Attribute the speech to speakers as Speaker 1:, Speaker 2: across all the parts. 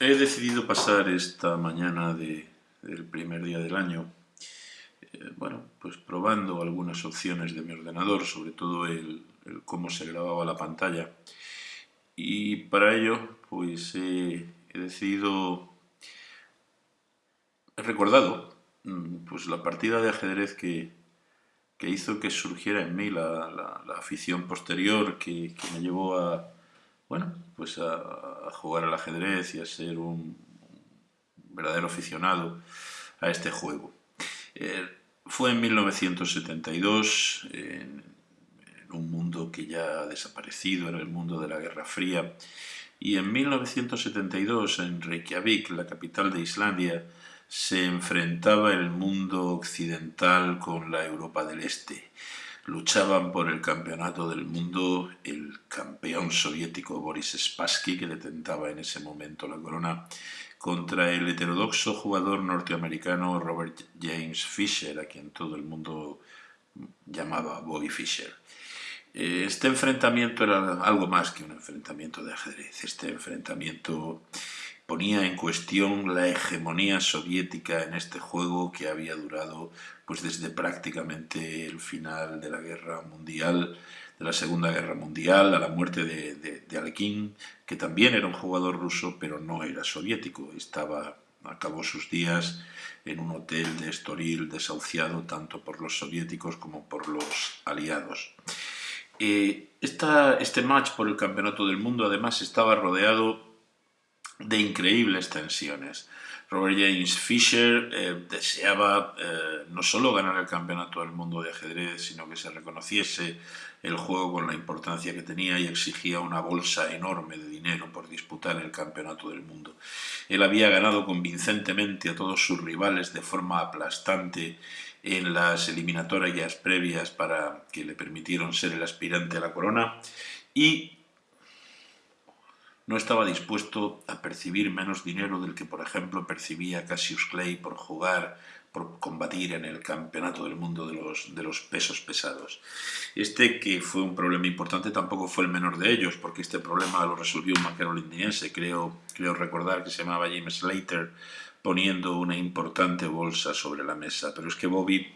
Speaker 1: He decidido pasar esta mañana de, del primer día del año, eh, bueno, pues probando algunas opciones de mi ordenador, sobre todo el, cómo se grababa la pantalla. Y para ello, pues he decidido, he recordado mm, pues la partida de ajedrez que, que hizo que surgiera en mí la, afición posterior que me llevó a, bueno, pues a, jugar al ajedrez y a ser un, verdadero aficionado a este juego. Eh, fue en 1972, en, un mundo que ya ha desaparecido, era el mundo de la Guerra Fría, y en 1972, en Reykjavik, la capital de Islandia, se enfrentaba el mundo occidental con la Europa del Este luchaban por el campeonato del mundo el campeón soviético Boris Spassky, que detentaba en ese momento la corona, contra el heterodoxo jugador norteamericano Robert James Fisher, a quien todo el mundo llamaba Bobby Fischer. Este enfrentamiento era algo más que un enfrentamiento de ajedrez. Este enfrentamiento ponía en cuestión la hegemonía soviética en este juego que había durado pues desde prácticamente el final de la guerra mundial, de la Segunda Guerra Mundial, a la muerte de, de, Alekhine, que también era un jugador ruso, pero no era soviético, estaba, acabó sus días en un hotel de Estoril desahuciado tanto por los soviéticos como por los aliados. Eh, este match por el Campeonato del Mundo además estaba rodeado de increíbles tensiones. Robert James Fisher eh, deseaba eh, no solo ganar el campeonato del mundo de ajedrez, sino que se reconociese el juego con la importancia que tenía y exigía una bolsa enorme de dinero por disputar el campeonato del mundo. Él había ganado convincentemente a todos sus rivales de forma aplastante en las eliminatorias previas para que le permitieron ser el aspirante a la corona y no estaba dispuesto a percibir menos dinero del que, por ejemplo, percibía Cassius Clay por jugar, por combatir en el campeonato del mundo de los, de los pesos pesados. Este, que fue un problema importante, tampoco fue el menor de ellos, porque este problema lo resolvió un maquero londinense, creo, creo recordar que se llamaba James Slater, poniendo una importante bolsa sobre la mesa. Pero es que Bobby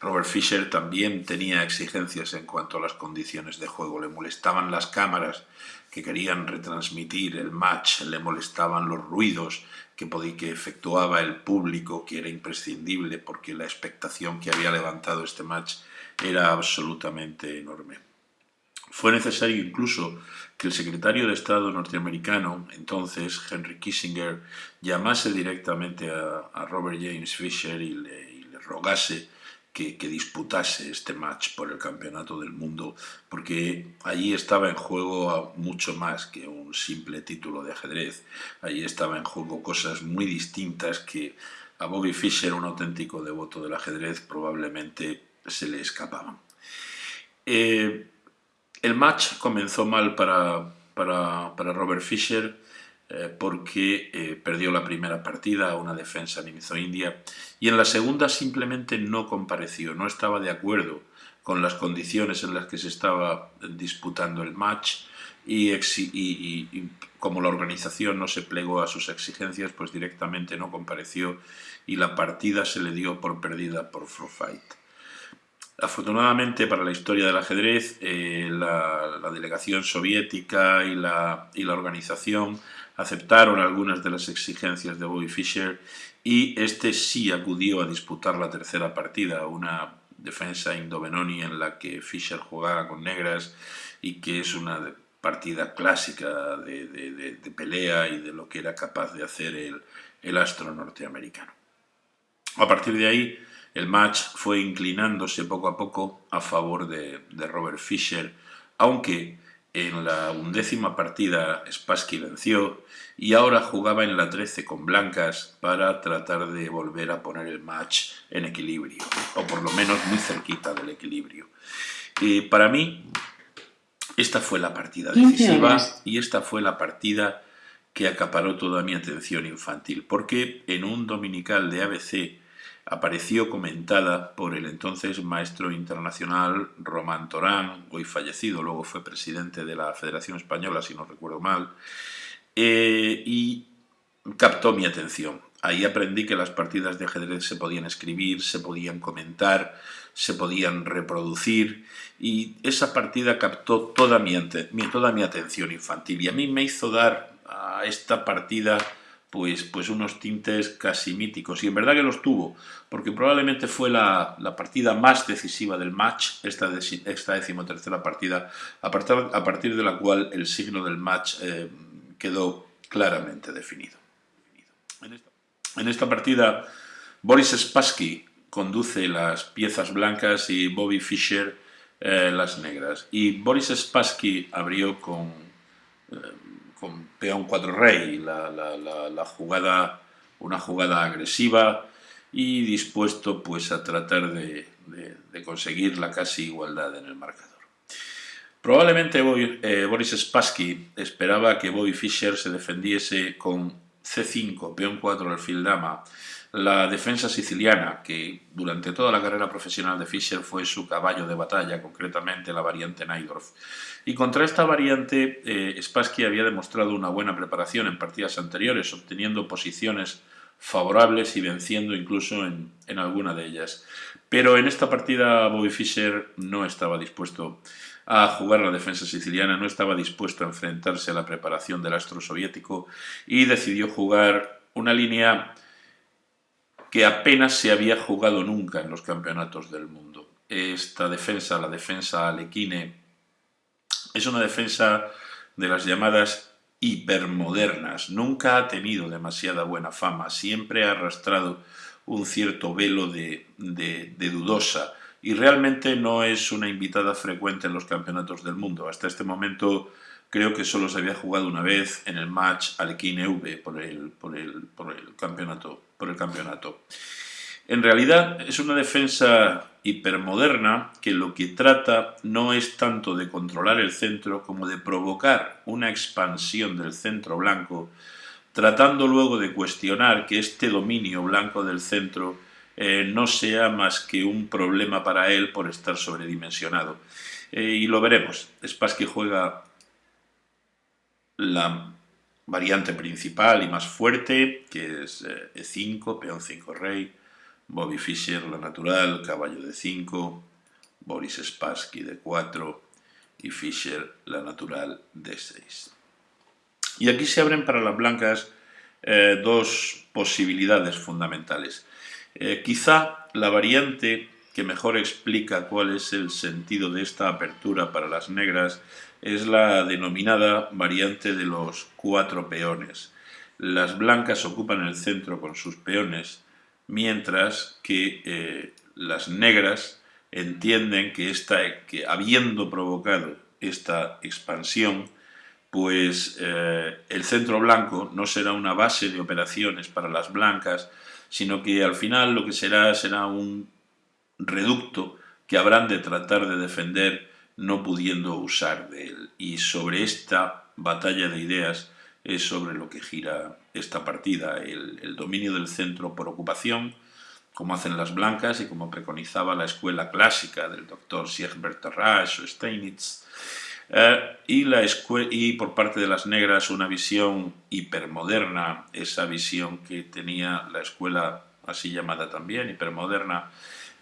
Speaker 1: Robert Fisher también tenía exigencias en cuanto a las condiciones de juego. Le molestaban las cámaras que querían retransmitir el match, le molestaban los ruidos que, que efectuaba el público, que era imprescindible porque la expectación que había levantado este match era absolutamente enorme. Fue necesario incluso que el secretario de Estado norteamericano, entonces Henry Kissinger, llamase directamente a, Robert James Fisher y le rogase que, disputase este match por el campeonato del mundo, porque allí estaba en juego mucho más que un simple título de ajedrez. Allí estaba en juego cosas muy distintas que a Bobby Fischer, un auténtico devoto del ajedrez, probablemente se le escapaban. Eh, el match comenzó mal para, para, para Robert Fischer, eh, porque eh, perdió la primera partida una defensa Nimizo-India y en la segunda simplemente no compareció, no estaba de acuerdo con las condiciones en las que se estaba disputando el match y, como la organización no se plegó a sus exigencias, pues directamente no compareció y la partida se le dio por perdida por Fight. Afortunadamente para la historia del ajedrez, eh, la, la, delegación soviética y la, y la organización aceptaron algunas de las exigencias de Bobby Fischer y este sí acudió a disputar la tercera partida, una defensa indovenoni en la que Fischer jugaba con negras y que es una partida clásica de, pelea y de lo que era capaz de hacer el, el astro norteamericano. A partir de ahí, el match fue inclinándose poco a poco a favor de, Robert Fischer, aunque en la undécima partida Spassky venció y ahora jugaba en la 13 con blancas para tratar de volver a poner el match en equilibrio, o por lo menos muy cerquita del equilibrio. Y para mí, esta fue la partida decisiva y esta fue la partida que acaparó toda mi atención infantil, porque en un dominical de ABC apareció comentada por el entonces maestro internacional Román Torán, hoy fallecido, luego fue presidente de la Federación Española, si no recuerdo mal, eh, y captó mi atención. Ahí aprendí que las partidas de ajedrez se podían escribir, se podían comentar, se podían reproducir y esa partida captó toda mi, toda mi atención infantil y a mí me hizo dar a esta partida pues, pues unos tintes casi míticos. Y en verdad que los tuvo, porque probablemente fue la, partida más decisiva del match, esta, esta decimotercera partida, a partir, a partir, de la cual el signo del match eh, quedó claramente definido. En esta, partida, Boris Spassky conduce las piezas blancas y Bobby Fischer eh, las negras. Y Boris Spassky abrió con... Eh, con peón 4 rey, la, jugada, una jugada agresiva y dispuesto pues a tratar de, conseguir la casi igualdad en el marcador. Probablemente eh, Boris Spassky esperaba que Bobby Fischer se defendiese con C5, peón 4, alfil dama, la defensa siciliana, que durante toda la carrera profesional de Fischer fue su caballo de batalla, concretamente la variante Najdorf. Y contra esta variante, eh, Spassky había demostrado una buena preparación en partidas anteriores, obteniendo posiciones favorables y venciendo incluso en, en alguna de ellas. Pero en esta partida Bobby Fischer no estaba dispuesto a jugar la defensa siciliana, no estaba dispuesto a enfrentarse a la preparación del astro soviético y decidió jugar una línea que apenas se había jugado nunca en los campeonatos del mundo. Esta defensa, la defensa alequine, es una defensa de las llamadas hipermodernas. Nunca ha tenido demasiada buena fama, siempre ha arrastrado un cierto velo de, de dudosa y realmente no es una invitada frecuente en los campeonatos del mundo. Hasta este momento creo que solo se había jugado una vez en el match Alequine V por el, por el, por el, campeonato, por el campeonato. En realidad es una defensa hipermoderna que lo que trata no es tanto de controlar el centro como de provocar una expansión del centro blanco, tratando luego de cuestionar que este dominio blanco del centro eh, no sea más que un problema para él por estar sobredimensionado. Eh, y lo veremos. Spassky juega la variante principal y más fuerte, que es E5, eh, e peón 5 rey, Bobby Fischer la natural, caballo de 5, Boris Spassky de 4 y Fischer la natural de 6. Y aquí se abren para las blancas dos posibilidades fundamentales. Eh, quizá la variante que mejor explica cuál es el sentido de esta apertura para las negras es la denominada variante de los cuatro peones. Las blancas ocupan el centro con sus peones, mientras que eh, las negras entienden que, esta, que habiendo provocado esta expansión, pues eh, el centro blanco no será una base de operaciones para las blancas, sino que al final lo que será será un reducto que habrán de tratar de defender no pudiendo usar de él. Y sobre esta batalla de ideas es sobre lo que gira esta partida, el, dominio del centro por ocupación, como hacen las blancas y como preconizaba la escuela clásica del doctor Siegbert Tarrasch o Steinitz, eh, y, la y por parte de las negras una visión hipermoderna, esa visión que tenía la escuela así llamada también, hipermoderna,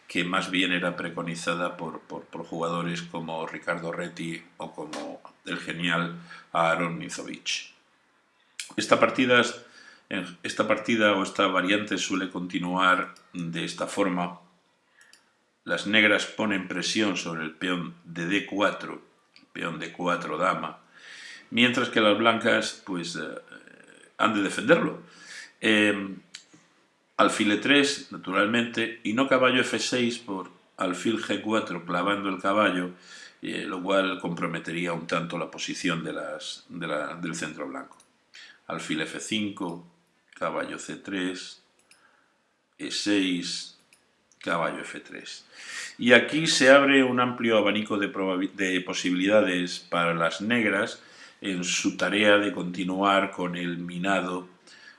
Speaker 1: que más bien era preconizada por, jugadores como Ricardo Retti o como el genial Aaron Mizovic. Esta partida, esta partida o esta variante suele continuar de esta forma. Las negras ponen presión sobre el peón de D4, de 4 dama, mientras que las blancas pues, eh, han de defenderlo. Eh, alfil e3, naturalmente, y no caballo f6 por alfil g4 clavando el caballo, eh, lo cual comprometería un tanto la posición del centro blanco. Alfil f5, caballo c3, e6, caballo f3. Y aquí se abre un amplio abanico de, de posibilidades para las negras en su tarea de continuar con el minado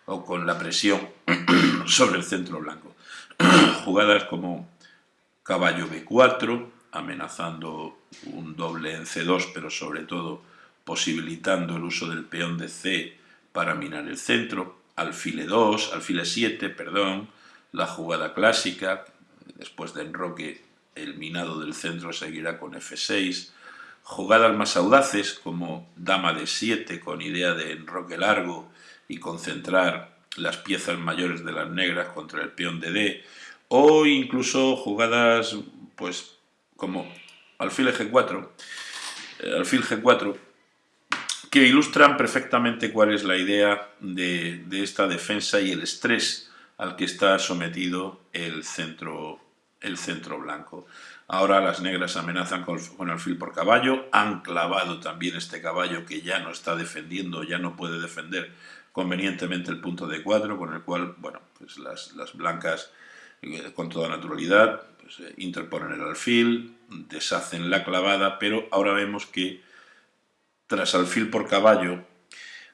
Speaker 1: o con la presión sobre el centro blanco. Jugadas como caballo b4, amenazando un doble en c2, pero sobre todo posibilitando el uso del peón de c para minar el centro, alfil e2, alfil e7, perdón, la jugada clásica, después de enroque el minado del centro seguirá con f6, jugadas más audaces como dama de 7 con idea de enroque largo y concentrar las piezas mayores de las negras contra el peón de D, o incluso jugadas pues como alfil G4, eh, alfil G4, que ilustran perfectamente cuál es la idea de, esta defensa y el estrés al que está sometido el centro, el centro blanco. Ahora las negras amenazan con, alfil por caballo, han clavado también este caballo que ya no está defendiendo, ya no puede defender convenientemente el punto de 4, con el cual, bueno, pues las, blancas eh, con toda naturalidad pues, eh, interponen el alfil, deshacen la clavada, pero ahora vemos que tras alfil por caballo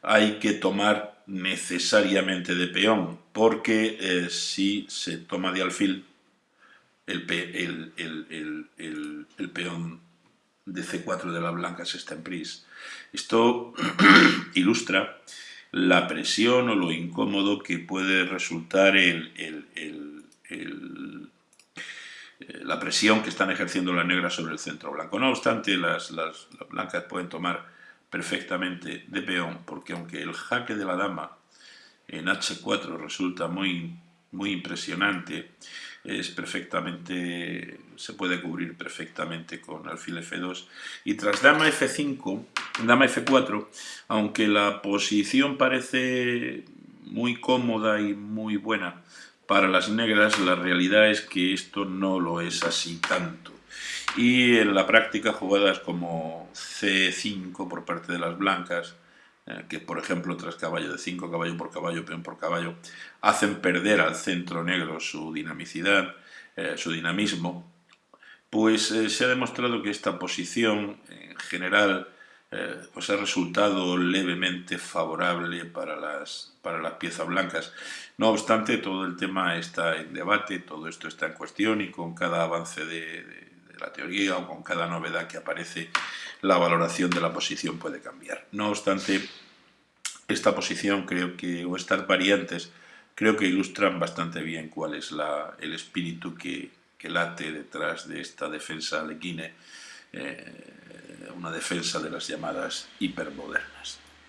Speaker 1: hay que tomar necesariamente de peón, porque eh, si se toma de alfil, el, el, peón de C4 de las blancas está en pris. Esto ilustra la presión o lo incómodo que puede resultar el, eh, la presión que están ejerciendo las negras sobre el centro blanco. No obstante, las, las, blancas pueden tomar perfectamente de peón, porque aunque el jaque de la dama en H4 resulta muy, muy impresionante, es perfectamente, se puede cubrir perfectamente con alfil F2 y tras dama F5, dama F4, aunque la posición parece muy cómoda y muy buena para las negras, la realidad es que esto no lo es así tanto. Y en la práctica jugadas como C5 por parte de las blancas, eh, que por ejemplo tras caballo de 5, caballo por caballo, peón por caballo, hacen perder al centro negro su dinamicidad, eh, su dinamismo, pues eh, se ha demostrado que esta posición en general pues ha resultado levemente favorable para las, para las piezas blancas. No obstante, todo el tema está en debate, todo esto está en cuestión y con cada avance de la teoría o con cada novedad que aparece la valoración de la posición puede cambiar. No obstante, esta posición creo que, o estas variantes, creo que ilustran bastante bien cuál es la, el espíritu que, late detrás de esta defensa alequine, eh, una defensa de las llamadas hipermodernas.